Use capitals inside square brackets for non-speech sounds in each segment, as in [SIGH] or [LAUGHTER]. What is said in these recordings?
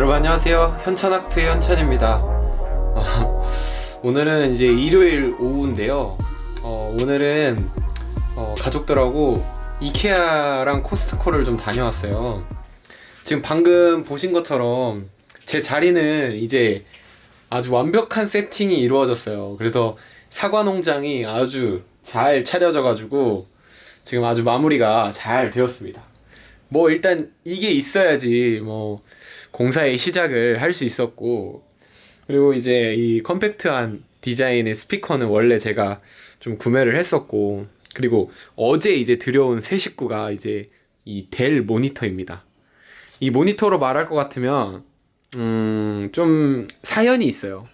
여러분 안녕하세요. 현천학트 현천입니다. 어, 오늘은 이제 일요일 오후인데요. 어, 오늘은 어, 가족들하고 이케아랑 코스트코를 좀 다녀왔어요. 지금 방금 보신 것처럼 제 자리는 이제 아주 완벽한 세팅이 이루어졌어요. 그래서 사과 농장이 아주 잘 차려져 가지고 지금 아주 마무리가 잘 되었습니다. 뭐 일단 이게 있어야지 뭐 공사의 시작을 할 수 있었고 그리고 이제 이 컴팩트한 디자인의 스피커는 원래 제가 좀 구매를 했었고 그리고 어제 이제 들여온 새 식구가 이제 이 델 모니터입니다. 이 모니터로 말할 것 같으면 음 좀 사연이 있어요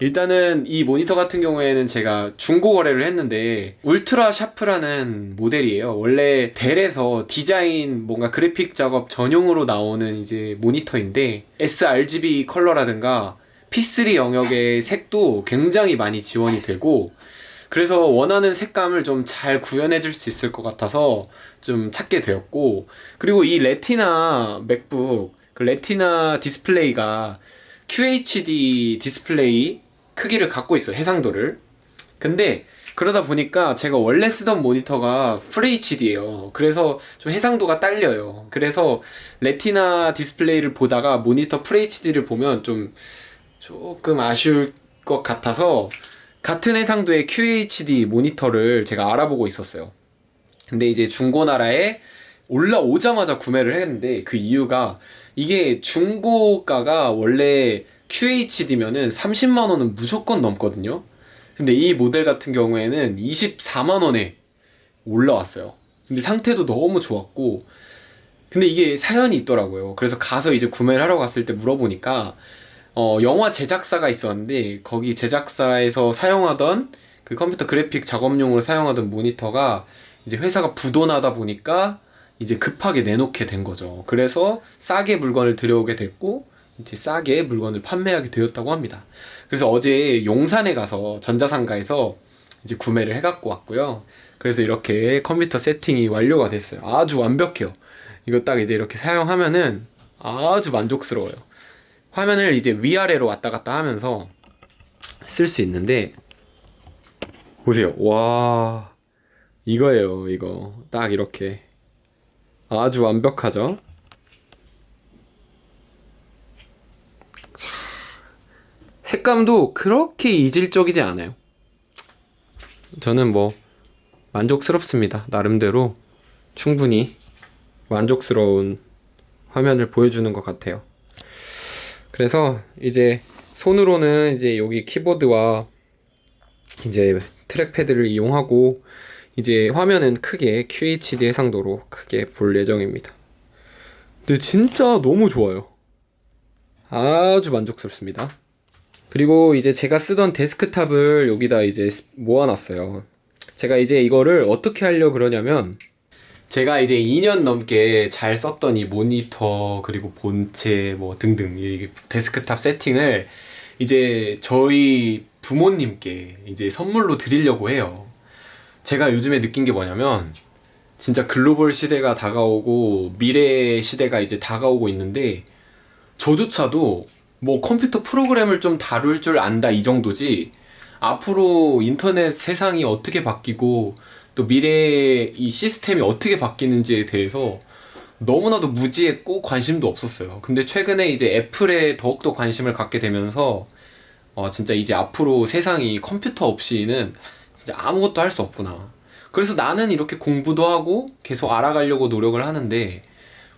일단은 이 모니터 같은 경우에는 제가 중고 거래를 했는데 울트라 샤프라는 모델이에요. 원래 델에서 디자인 뭔가 그래픽 작업 전용으로 나오는 이제 모니터인데 sRGB 컬러라든가 P3 영역의 색도 굉장히 많이 지원이 되고 그래서 원하는 색감을 좀 잘 구현해 줄 수 있을 것 같아서 좀 찾게 되었고 그리고 이 레티나 맥북 그 레티나 디스플레이가 QHD 디스플레이 크기를 갖고 있어요 해상도를. 근데 그러다 보니까 제가 원래 쓰던 모니터가 FHD예요. 그래서 좀 해상도가 딸려요. 그래서 레티나 디스플레이를 보다가 모니터 FHD를 보면 좀 조금 아쉬울 것 같아서 같은 해상도의 QHD 모니터를 제가 알아보고 있었어요. 근데 이제 중고나라에 올라오자마자 구매를 했는데 그 이유가 이게 중고가가 원래 QHD면은 30만원은 무조건 넘거든요. 근데 이 모델 같은 경우에는 24만원에 올라왔어요. 근데 상태도 너무 좋았고 근데 이게 사연이 있더라고요. 그래서 가서 이제 구매를 하러 갔을 때 물어보니까 어, 영화 제작사가 있었는데 거기 제작사에서 사용하던 그 컴퓨터 그래픽 작업용으로 사용하던 모니터가 이제 회사가 부도나다 보니까 이제 급하게 내놓게 된 거죠. 그래서 싸게 물건을 들여오게 됐고 이제 싸게 물건을 판매하게 되었다고 합니다. 그래서 어제 용산에 가서 전자상가에서 이제 구매를 해갖고 왔고요. 그래서 이렇게 컴퓨터 세팅이 완료가 됐어요. 아주 완벽해요. 이거 딱 이제 이렇게 사용하면은 아주 만족스러워요. 화면을 이제 위아래로 왔다 갔다 하면서 쓸 수 있는데 보세요. 와 이거예요 이거. 딱 이렇게. 아주 완벽하죠 색감도 그렇게 이질적이지 않아요. 저는 뭐 만족스럽습니다. 나름대로 충분히 만족스러운 화면을 보여주는 것 같아요. 그래서 이제 손으로는 이제 여기 키보드와 이제 트랙패드를 이용하고 이제 화면은 크게 QHD 해상도로 크게 볼 예정입니다. 근데 진짜 너무 좋아요. 아주 만족스럽습니다 그리고 이제 제가 쓰던 데스크탑을 여기다 이제 모아놨어요. 제가 이제 이거를 어떻게 하려 그러냐면 제가 이제 2년 넘게 잘 썼던 이 모니터 그리고 본체 뭐 등등 이 데스크탑 세팅을 이제 저희 부모님께 이제 선물로 드리려고 해요. 제가 요즘에 느낀 게 뭐냐면 진짜 글로벌 시대가 다가오고 미래 시대가 이제 다가오고 있는데 저조차도 뭐 컴퓨터 프로그램을 좀 다룰 줄 안다 이 정도지. 앞으로 인터넷 세상이 어떻게 바뀌고 또 미래의 이 시스템이 어떻게 바뀌는지에 대해서 너무나도 무지했고 관심도 없었어요. 근데 최근에 이제 애플에 더욱더 관심을 갖게 되면서 어 진짜 이제 앞으로 세상이 컴퓨터 없이는 진짜 아무것도 할 수 없구나. 그래서 나는 이렇게 공부도 하고 계속 알아가려고 노력을 하는데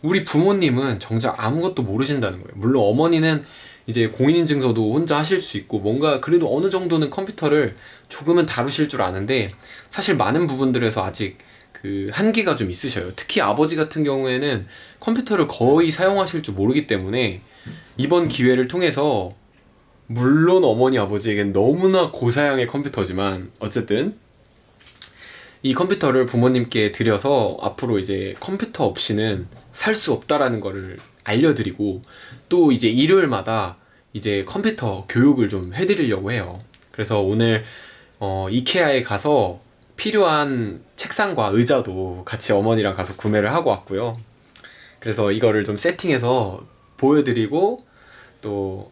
우리 부모님은 정작 아무것도 모르신다는 거예요. 물론 어머니는 이제 공인인증서도 혼자 하실 수 있고 뭔가 그래도 어느 정도는 컴퓨터를 조금은 다루실 줄 아는데 사실 많은 부분들에서 아직 그 한계가 좀 있으셔요. 특히 아버지 같은 경우에는 컴퓨터를 거의 사용하실 줄 모르기 때문에 이번 기회를 통해서 물론 어머니 아버지에겐 너무나 고사양의 컴퓨터지만 어쨌든 이 컴퓨터를 부모님께 드려서 앞으로 이제 컴퓨터 없이는 살 수 없다라는 거를 알려드리고 또 이제 일요일마다 이제 컴퓨터 교육을 좀 해드리려고 해요 그래서 오늘 어, 이케아에 가서 필요한 책상과 의자도 같이 어머니랑 가서 구매를 하고 왔고요 그래서 이거를 좀 세팅해서 보여드리고 또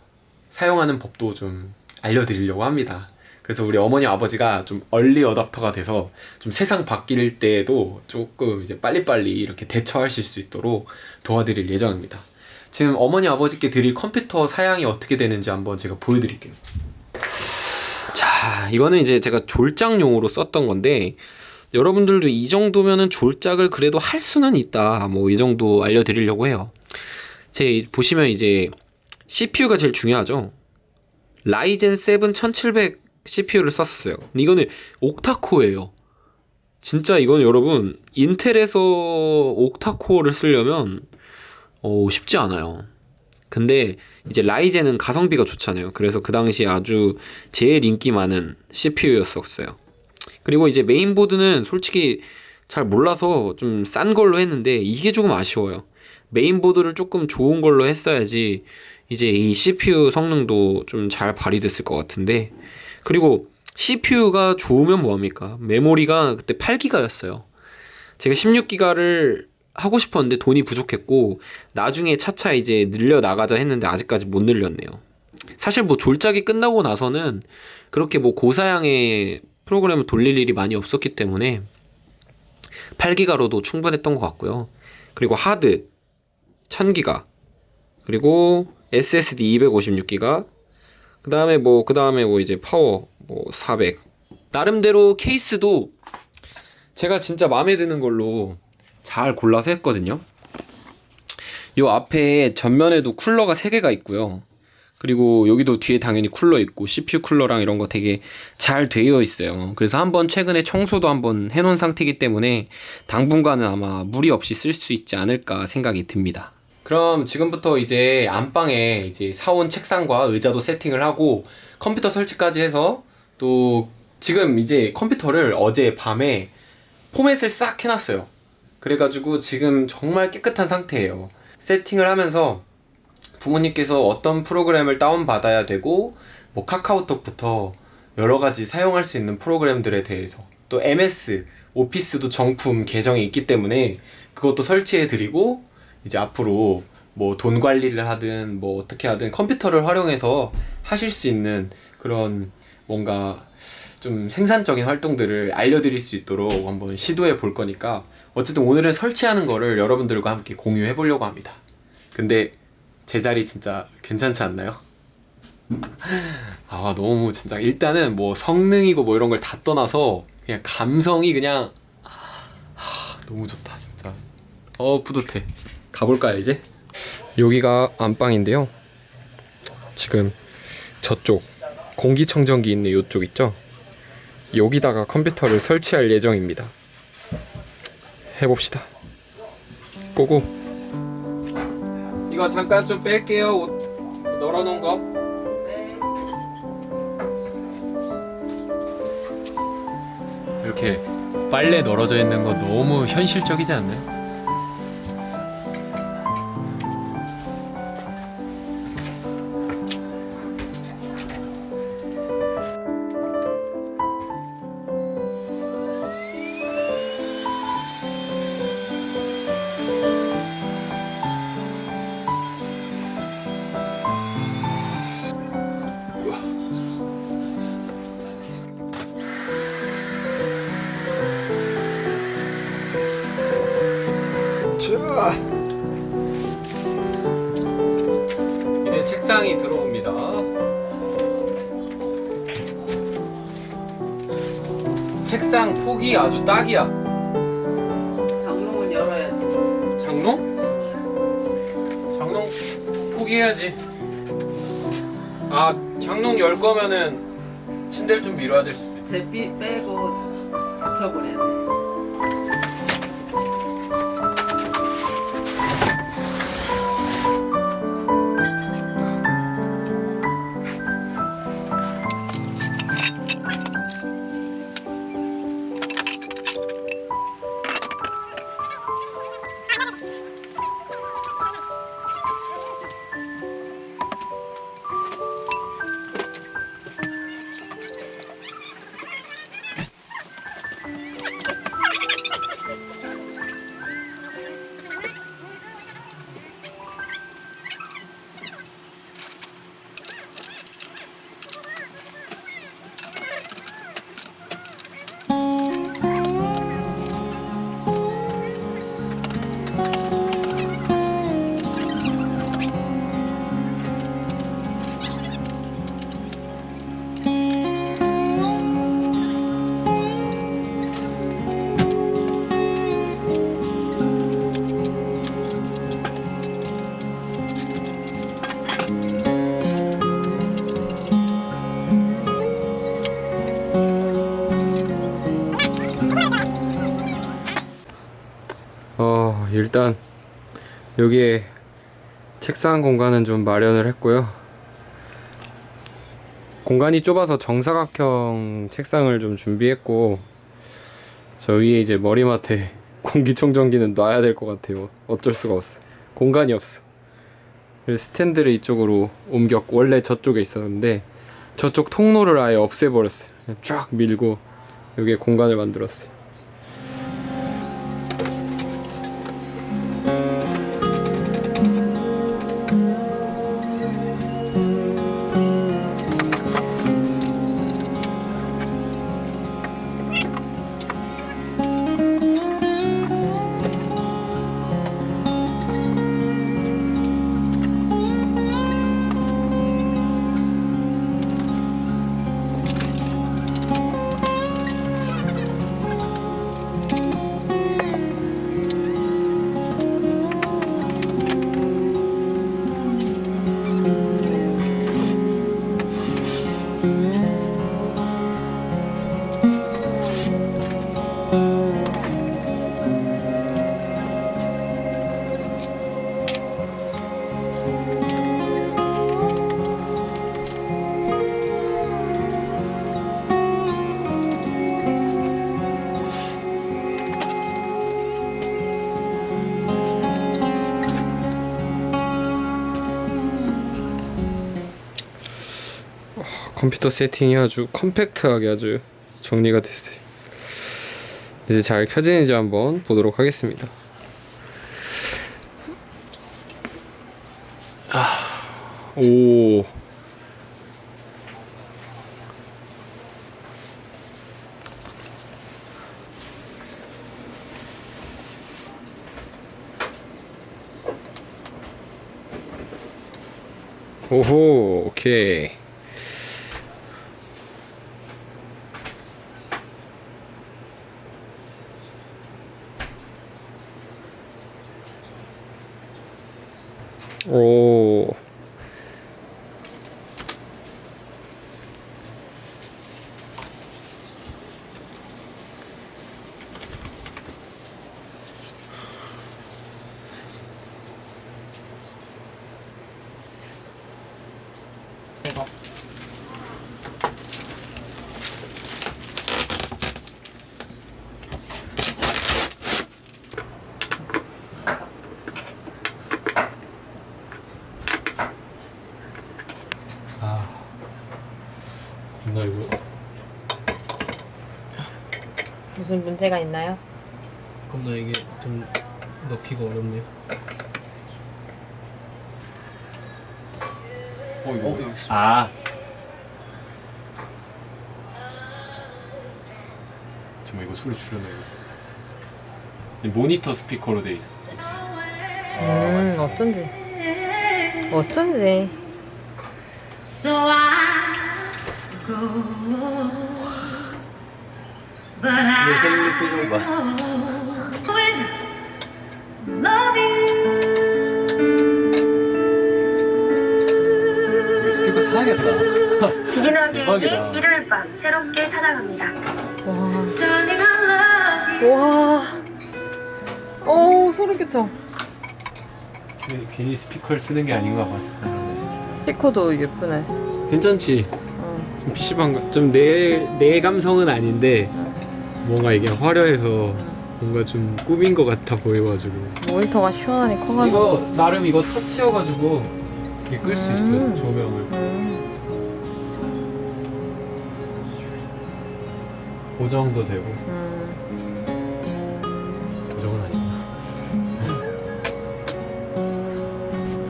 사용하는 법도 좀 알려드리려고 합니다. 그래서 우리 어머니 아버지가 좀 얼리 어답터가 돼서 좀 세상 바뀔 때에도 조금 이제 빨리빨리 이렇게 대처하실 수 있도록 도와드릴 예정입니다. 지금 어머니 아버지께 드릴 컴퓨터 사양이 어떻게 되는지 한번 제가 보여드릴게요. 자, 이거는 이제 제가 졸작용으로 썼던 건데 여러분들도 이 정도면은 졸작을 그래도 할 수는 있다. 뭐 이 정도 알려드리려고 해요. 제 보시면 이제 CPU가 제일 중요하죠. 라이젠 7 1700 CPU를 썼었어요. 이거는 옥타코어예요. 진짜 이건 여러분 인텔에서 옥타코어를 쓰려면 어, 쉽지 않아요. 근데 이제 라이젠은 가성비가 좋잖아요. 그래서 그 당시 아주 제일 인기 많은 CPU였었어요. 그리고 이제 메인보드는 솔직히 잘 몰라서 좀 싼 걸로 했는데 이게 조금 아쉬워요. 메인보드를 조금 좋은 걸로 했어야지 이제 이 CPU 성능도 좀 잘 발휘됐을 것 같은데 그리고 CPU가 좋으면 뭐합니까? 메모리가 그때 8기가였어요. 제가 16기가를 하고 싶었는데 돈이 부족했고 나중에 차차 이제 늘려 나가자 했는데 아직까지 못 늘렸네요. 사실 뭐 졸작이 끝나고 나서는 그렇게 뭐 고사양의 프로그램을 돌릴 일이 많이 없었기 때문에 8기가로도 충분했던 것 같고요. 그리고 하드 1000기가 그리고 SSD 256기가 그 다음에 뭐 그 다음에 뭐 이제 파워 뭐 400 나름대로 케이스도 제가 진짜 마음에 드는 걸로 잘 골라서 했거든요. 요 앞에 전면에도 쿨러가 3개가 있고요. 그리고 여기도 뒤에 당연히 쿨러 있고 CPU 쿨러랑 이런 거 되게 잘 되어 있어요. 그래서 한번 최근에 청소도 한번 해놓은 상태이기 때문에 당분간은 아마 무리 없이 쓸 수 있지 않을까 생각이 듭니다. 그럼 지금부터 이제 안방에 이제 사온 책상과 의자도 세팅을 하고 컴퓨터 설치까지 해서 또 지금 이제 컴퓨터를 어제 밤에 포맷을 싹 해놨어요. 그래가지고 지금 정말 깨끗한 상태예요. 세팅을 하면서 부모님께서 어떤 프로그램을 다운받아야 되고 뭐 카카오톡부터 여러 가지 사용할 수 있는 프로그램들에 대해서 또 MS, 오피스도 정품 계정이 있기 때문에 그것도 설치해 드리고 이제 앞으로 뭐 돈 관리를 하든 뭐 어떻게 하든 컴퓨터를 활용해서 하실 수 있는 그런 뭔가 좀 생산적인 활동들을 알려드릴 수 있도록 한번 시도해 볼 거니까 어쨌든 오늘은 설치하는 거를 여러분들과 함께 공유해 보려고 합니다. 근데 제 자리 진짜 괜찮지 않나요? 아 너무 진짜 일단은 뭐 성능이고 뭐 이런 걸 다 떠나서 그냥 감성이 그냥 하, 너무 좋다 진짜 어 뿌듯해 가볼까요 이제? 여기가 안방인데요. 지금 저쪽 공기청정기 있는 이쪽 있죠? 여기다가 컴퓨터를 설치할 예정입니다. 해봅시다. 고고. 이거 잠깐 좀 뺄게요 옷. 널어놓은 거. 이렇게 빨래 널어져 있는 거 너무 현실적이지 않나요? 책상 폭이 아주 딱이야. 장롱은 열어야지. 장롱? 장롱 포기해야지. 아 장롱 열 거면은 침대를 좀 밀어야 될 수도 있어. 제삐 빼고 붙여버려야 돼. 일단 여기에 책상 공간은 좀 마련을 했고요. 공간이 좁아서 정사각형 책상을 좀 준비했고 저 위에 이제 머리맡에 [LAUGHS] 공기청정기는 놔야 될 것 같아요. 어쩔 수가 없어. 공간이 없어. 그래서 스탠드를 이쪽으로 옮겼 원래 저쪽에 있었는데 저쪽 통로를 아예 없애버렸어요. 쫙 밀고 여기에 공간을 만들었어요 컴퓨터 세팅이 아주 컴팩트하게 아주 정리가 됐어요. 이제 잘 켜지는지 한번 보도록 하겠습니다. 아, 오. 오호, 오케이. 오. 무슨 문제가 있나요? 겁나 이게 좀 넣기가 어렵네요. 어, 이거 아, 정말 이거 소리 줄여놔야겠다. 지금 모니터 스피커로 돼 있어. 음, 어쩐지. 어쩐지. So I go, 헬리 표정 봐. 스피커 사야겠다. 대박이다. 일요일 밤 새롭게 찾아갑니다. 와. 와. 오, 소름 끼쳐. 괜히- 스피커를 쓰는 게 아닌가 봐, 진짜. 스피커도 예쁘네. 괜찮지? 어. 좀 PC방 좀내 내 감성은 아닌데 뭔가 이게 화려해서 뭔가 좀 꾸민 것 같아 보여가지고 모니터가 시원하니 커가지고. 이거 나름 이거 터치여가지고 이게 끌 수 있어 음. 조명을 음. 고정도 되고 음. 고정은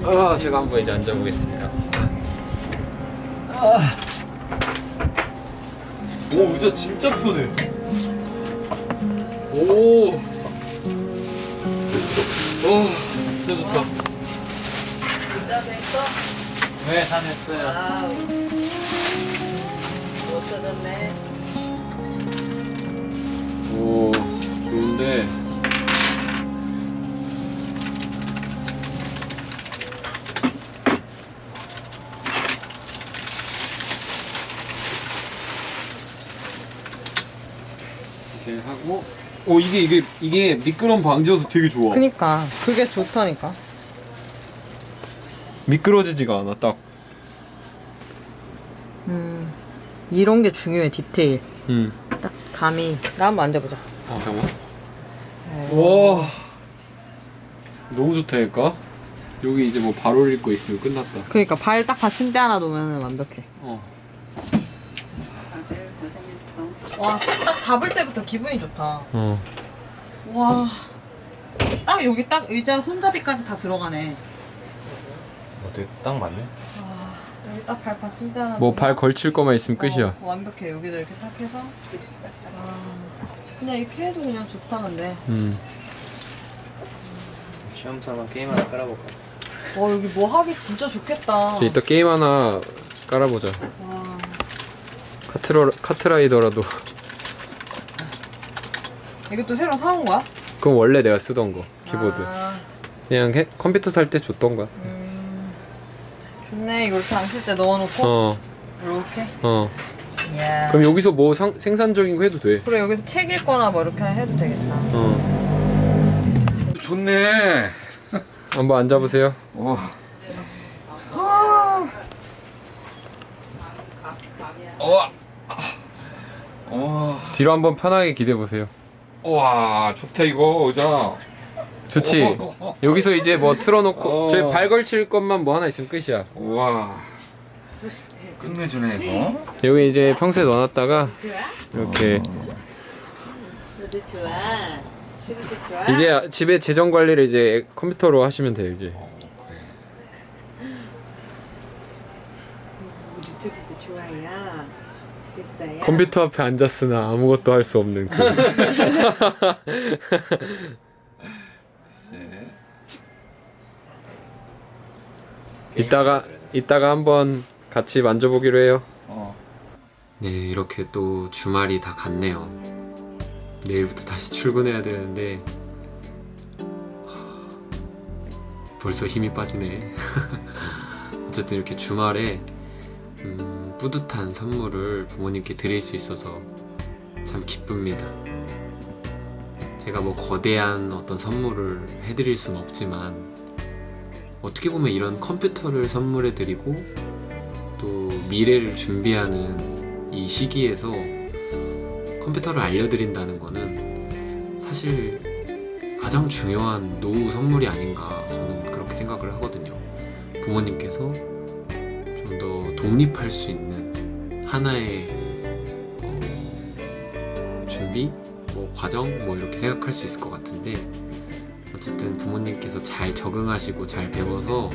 아니구나 아 제가 한번 이제 앉아보겠습니다 오, 의자 진짜 편해. 오 오, 진짜 좋다. 진짜 됐어? 네, 다 됐어요. 아우. 못 뜯었네. 오 좋은데 이렇게 하고 오 이게 이게 이게 미끄럼 방지여서 되게 좋아. 그니까 그게 좋다니까. 미끄러지지가 않아 딱. 음 이런 게 중요해 디테일. 음. 딱 감이. 나 한번 앉아보자. 어 잠깐만. 와. 너무 좋다니까. 여기 이제 뭐 발 올릴 거 있으면 끝났다. 그니까 발 딱 받침대 하나 놓으면 완벽해. 어. 와 딱 잡을 때부터 기분이 좋다. 어. 와. 딱 여기 딱 의자 손잡이까지 다 들어가네. 어때? 딱 맞네. 여기 딱 발 받침대 하나. 뭐 놓으면- 발 걸칠 거만 있으면 끝이야. 어, 완벽해. 여기도 이렇게 딱 해서. 아, 그냥 이렇게 해도 그냥 좋다 근데. 음. 시험 삼아 게임 하나 깔아볼까? 와 여기 뭐 하기 진짜 좋겠다. 이제 이따 게임 하나 깔아보자. 와. 카트러 카트라이더라도. 이것도 새로 사온 거야? 그건 원래 내가 쓰던 거 키보드. 아, 그냥 해- 컴퓨터 살 때 줬던 거야. 음, 좋네. 이거 이렇게 안쓸때 넣어놓고 어. 이렇게. 어. 이야. 그럼 여기서 뭐 상, 생산적인 거 해도 돼. 그래 여기서 책 읽거나 뭐 이렇게 해도 되겠다. 어. 좋네. [LAUGHS] 한번 앉아보세요. 와. 아, 와. 와. 뒤로 한번 편하게 기대 보세요. 와, 좋다 이거 의자. 좋지. [LAUGHS] 여기서 이제 뭐 틀어놓고 어. 저희 발 걸칠 것만 뭐 하나 있으면 끝이야. 와. 끝내주네 이거. 여기 이제 평소에 넣어놨다가 이렇게 너도 좋아. 저기도 좋아. 이제 집에 재정 관리를 이제 컴퓨터로 하시면 돼요 이제. 우리 둘이도 좋아요. 됐어요. 컴퓨터 앞에 앉았으나 아무것도 할 수 없는 그. 네. [LAUGHS] 이따가 이따가 한번 같이 만져보기로 해요. 어. 네 이렇게 또 주말이 다 갔네요. 내일부터 다시 출근해야 되는데 하, 벌써 힘이 빠지네. [LAUGHS] 어쨌든 이렇게 주말에 음, 뿌듯한 선물을 부모님께 드릴 수 있어서 참 기쁩니다. 제가 뭐 거대한 어떤 선물을 해드릴 수는 없지만 어떻게 보면 이런 컴퓨터를 선물해 드리고 또 미래를 준비하는 이 시기에서 컴퓨터를 알려드린다는 거는 사실 가장 중요한 노후 선물이 아닌가 저는 그렇게 생각을 하거든요. 부모님께서 좀 더 독립할 수 있는 하나의 어, 준비, 뭐 과정, 뭐 이렇게 생각할 수 있을 것 같은데 어쨌든 부모님께서 잘 적응하시고 잘 배워서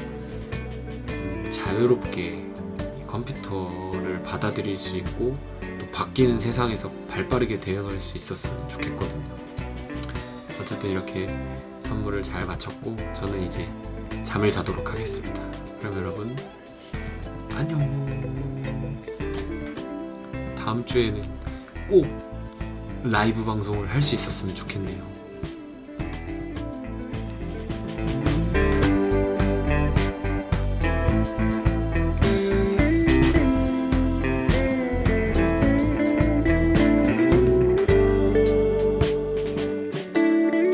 음, 자유롭게 이 컴퓨터를 받아들일 수 있고 또 바뀌는 세상에서 발빠르게 대응할 수 있었으면 좋겠거든요. 어쨌든 이렇게 선물을 잘 마쳤고 저는 이제 잠을 자도록 하겠습니다. 그럼 여러분 안녕. 다음 주에는 꼭 라이브 방송을 할 수 있었으면 좋겠네요.